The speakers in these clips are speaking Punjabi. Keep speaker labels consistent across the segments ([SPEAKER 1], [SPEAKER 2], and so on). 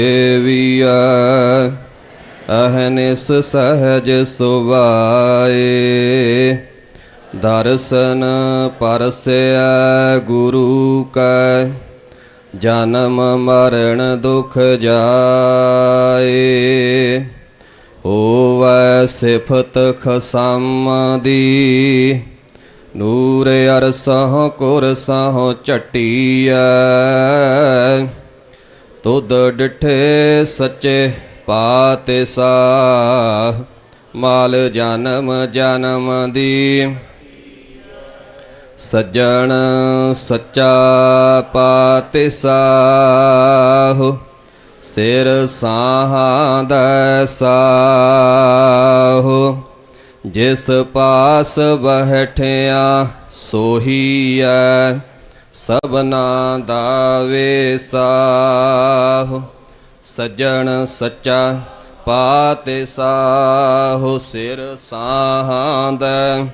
[SPEAKER 1] ਦੇਵੀਆ ਅਹਨਿਸ ਸਹਜ ਸੁਭਾਏ। ਦਰਸ਼ਨ ਪਰਸਿਆ ਗੁਰੂ ਕੈ, ਜਨਮ ਮਰਨ ਦੁਖ ਜਾਏ। ਹੋਵੈ ਸਿਫਤ ਖਸਮ ਦੀ, ਨੂਰ ਅਰਸਹੁ ਕੁਰਸਹੁ ਝਟੀਐ ਤੁਧ ਡਿਠੇ ਸੱਚੇ ਪਾਤੇ ਸਾਹ ਮਾਲ ਜਨਮ ਜਨਮ ਦੀ। ਸੱਜਣ ਸੱਚਾ ਪਾਤੇ ਸਾਹੁ ਸਿਰ ਸਾਹਾਂ ਦਾ ਸਾਹ। ਜਿਸ ਪਾਸ ਬਹਿਠਿਆ ਸੋਹੀਐ ਸਭਨਾ ਦਾ ਵੇਸਾਹੁ, ਸੱਜਣ ਸੱਚਾ ਪਾਤੇ ਸਾਹੁ, ਸਿਰ ਸਾਹਾਂ ਦਾ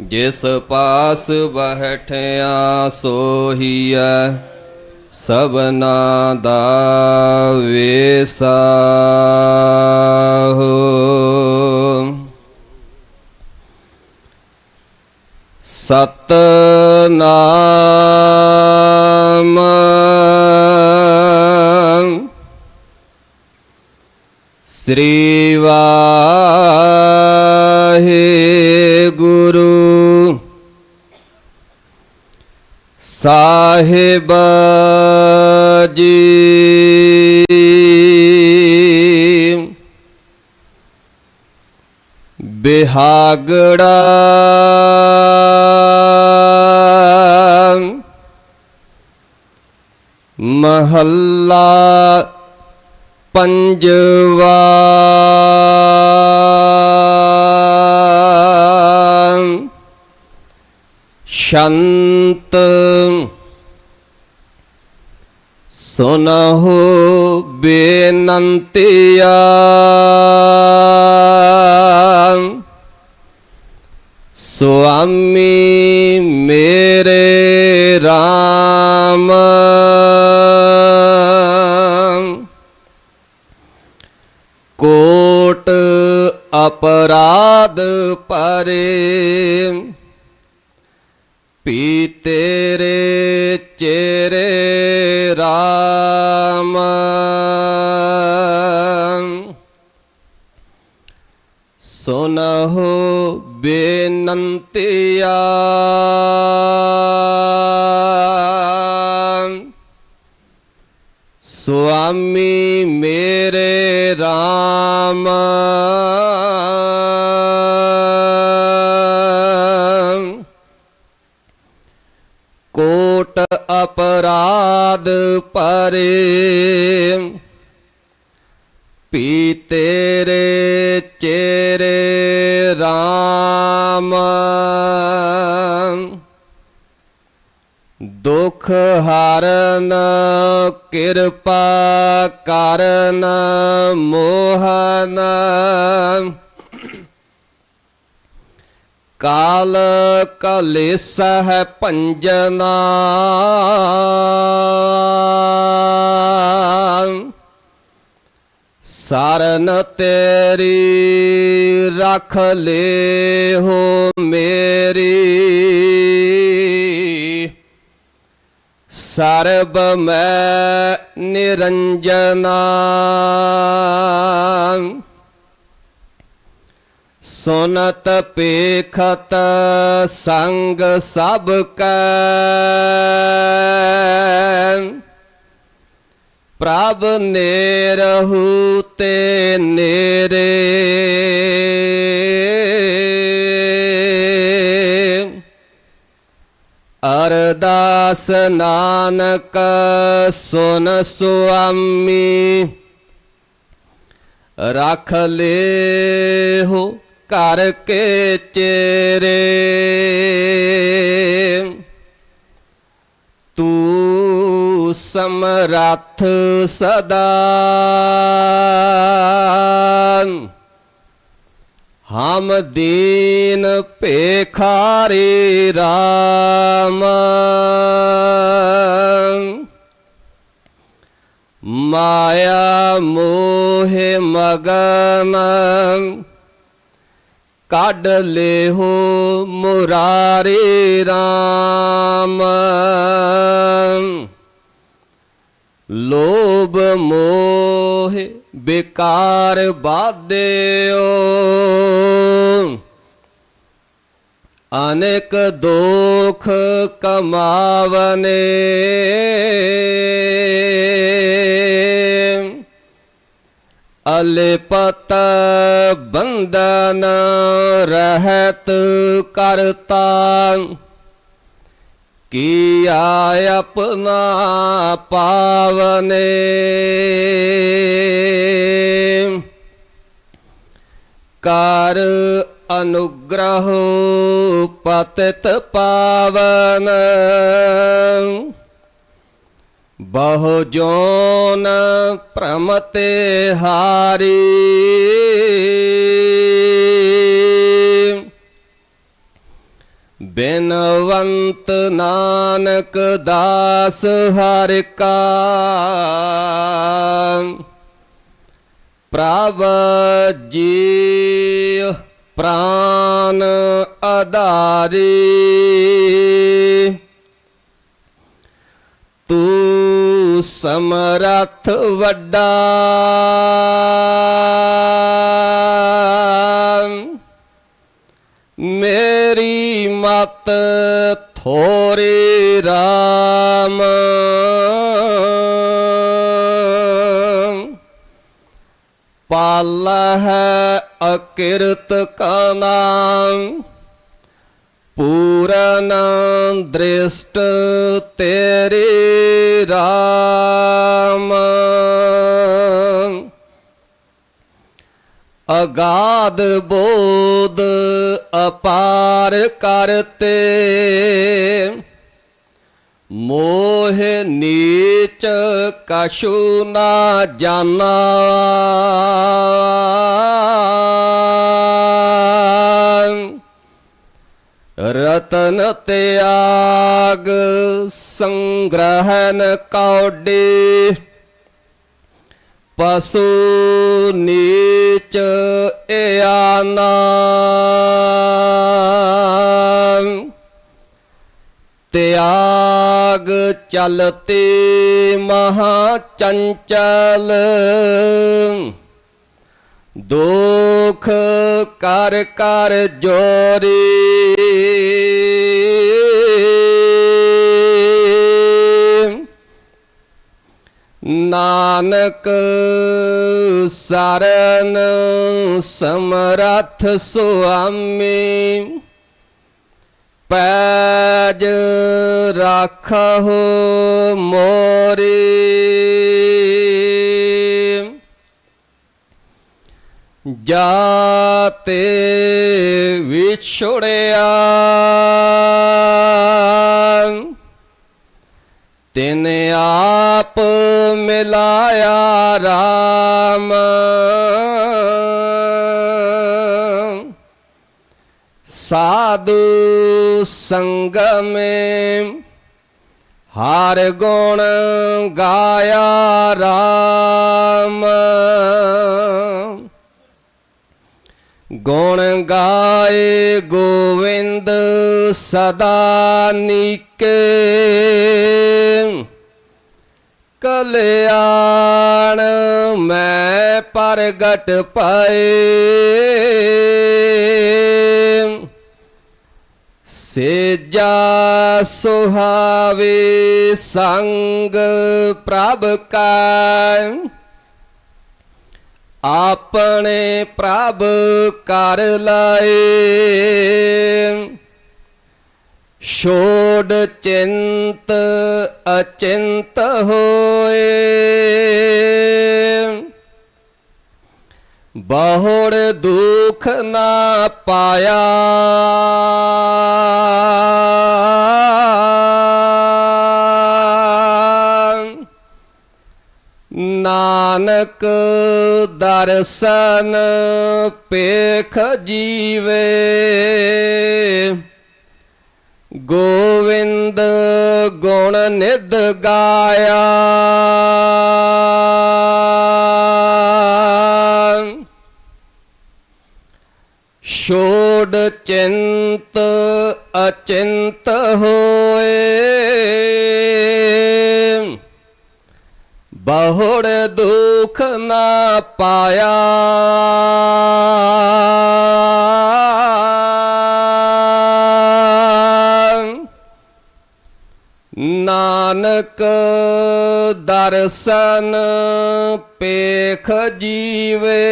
[SPEAKER 1] ਜਿਸ ਪਾਸ ਬਹਿਠਿਆ ਸੋਹੀਐ, ਸਭਨਾ ਦਾ ਵੇਸਾਹੁ। ਸਤਨਾਮ। ਸ੍ਰੀ ਵਾਹਿਗੁਰੂ ਸਾਹਿਬ ਜੀ। ਬਿਹਾਗੜਾ ਮਹੱਲਾ ਪੰਜਵਾ ਸ਼ੰਤ ਸੁਨਹੁ ਬੇਨੰਤਿਆ ਸੁਆਮੀ ਮੇਰੇ RAM ਕੋਟ ਅਪਰਾਧ ਪਰੇ। ਸੁਨਹੁ ਬੇਨੰਤਿਆ। ਸੁਆਮੀ ਮੇਰੇ RAM ਕੋਟ ਅਪਰਾਧ ਪਰੇ। ਪੀ ਤੇਰੇ ਚੇਰੇ RAM ਦੁਖ ਹਰਨ ਕਿਰਪਾ ਕਰਨ ਮੋਹਨ। ਕਾਲ ਕਲੇਸ ਹੈ ਭੰਜਨਾ। ਸਰਨ ਤੇਰੀ ਰੱਖ ਲੇ ਹੋ ਮੇਰੀ। ਸਰਬ ਮੈਂ ਨਿਰੰਜਨਾ ਸੁਨਤ ਪੇਖਤ ਸੰਗ ਸਭ ਕੈ। ਪ੍ਰਭ ਨੇਰਹੂ ਤੇ ਨੇਰੇ। ਅਰਦਾਸ ਨਾਨਕ ਸੁਨ ਸੁਆਮੀ ਰਖ ਲੈ ਹੋ ਘਰ ਕੇ ਚੇਰੇ ਤੂੰ ਸਮਰੱਥ ਸਦਾ। ਹਮ ਦੀਨ ਭੇਖਾਰੇ RAM ਮਾਇਆ ਮੋਹ ਮਗਨ। ਕੱਢ ਲਿਹੋ ਮੁਰਾਰੀ RAM ਲੋਭ ਮੋਹ ਵਿਕਾਰ ਬਾਧਿਓ ਅਨੇਕ ਦੋਖ ਕਮਾਵਨੇ। ਅਲਪਤ ਬੰਧਨ ਰਹਿਤ ਕਰਤਾ। ਕੀਆ ਆਪਣਾ ਪਾਵਨੇ? ਕਰ ਅਨੁਗ੍ਰਹ ਪਤਿਤ ਪਾਵਨ। ਬਹੁ ਜੋਨ ਪ੍ਰਮਤੇ ਹਾਰੀ। ਬਿਨਵੰਤ ਨਾਨਕ ਦਾਸ ਹਰਿ ਕਾ। ਪ੍ਰਭ ਜੀ ਪ੍ਰਾਨ ਆਧਾਰੀ। ਤੂੰ ਸਮਰਥ ਵੱਡਾ। ਮੇਰੀ ਮਤ ਥੋਰੇ RAM ਪਾਲ ਹੈ ਅਕਿਰਤ ਕਾ ਨਾਮ ਪੂਰਨ ਦ੍ਰਿਸ਼ਟ ਤੇਰੇ RAM ਅਗਾਧ ਬੋਧ ਅਪਾਰ ਕਰਤੇ। ਮੋਹ ਨੀਚ ਕਛੂ ਨਾ ਜਾਣਾ। ਰਤਨ ਤਿਆਗ ਸੰਗ੍ਰਹਨ ਕੌਡੀ। ਪਸੂ ਨੀਚ ਇਆਨਾ ਤਿਆਗ ਚਲਤੇ ਮਹਾ ਚੰਚਲ। ਦੁਖ ਕਰ ਕਰ ਜੋਰੀ। ਨਾਨਕ ਸਰਨ ਸਮਰੱਥ ਸੁਆਮੀ ਪੈਜ ਰੱਖੋ ਮੋਰੀ। ਜਾਤੇ ਵਿਛੜਿਆ ਤਿਨ ਆਪ ਮਿਲਾਇਆ RAM ਸਾਧੂ ਸੰਗਮੇ ਹਰ ਗੁਣ ਗਾਇਆ RAM ਗੁਣ ਗਾਏ ਗੋਵਿੰਦ ਸਦਾ ਨੀਕੇ। ਕਲਿਆਣ ਮੈਂ ਪ੍ਰਗਟ ਪਾਏ। ਸੇਜਾ ਸੁਹਾਵੇ ਸੰਗ ਪ੍ਰਭ ਕਾ। ਆਪਣੇ ਪ੍ਰਭ ਕਰ ਲਾਏ। ਛੋੜ ਚਿੰਤ ਅਚਿੰਤ ਹੋਏ। ਬਹੁੜ ਦੁਖ ਨਾ ਪਾਇਆ। ਨਾਨਕ ਦਰਸ਼ਨ ਪੇਖ ਜੀਵੇ। ਗੋਵਿੰਦ ਗੁਣ ਨਿਦ ਗਾਇਆ। ਛੋੜ ਚਿੰਤ ਅਚਿੰਤ ਹੋਏ। ਬਹੁੜ ਦੁਖ ਨਾ ਪਾਇਆ। ਨਾਨਕ ਦਰਸ਼ਨ ਪੇਖ ਜੀਵੇ।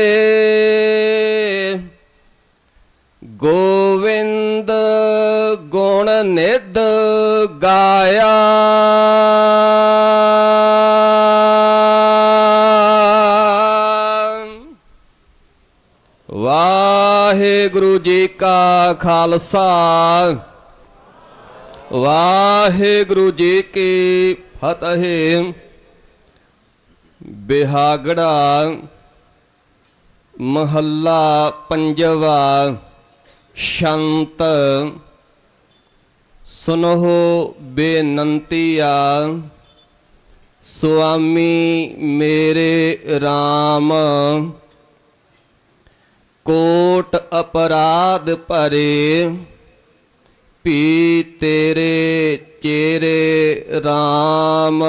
[SPEAKER 1] ਗੋਵਿੰਦ ਗੁਣ ਨਿਧ ਗਾਇਆ। ਵਾਹਿਗੁਰੂ ਜੀ ਕਾ ਖਾਲਸਾ। ਵਾਹਿਗੁਰੂ ਜੀ ਕੀ ਫਤਿਹ। ਬਿਹਾਗੜਾ ਮਹੱਲਾ ਪੰਜਵਾ ਸ਼ੰਤ। ਸੁਨੋ ਬੇਨੰਤੀਆ, ਸੁਆਮੀ ਮੇਰੇ RAM ਕੋਟ ਅਪਰਾਧ ਭਰੇ ਪੀ ਤੇਰੇ ਚੇਰੇ RAM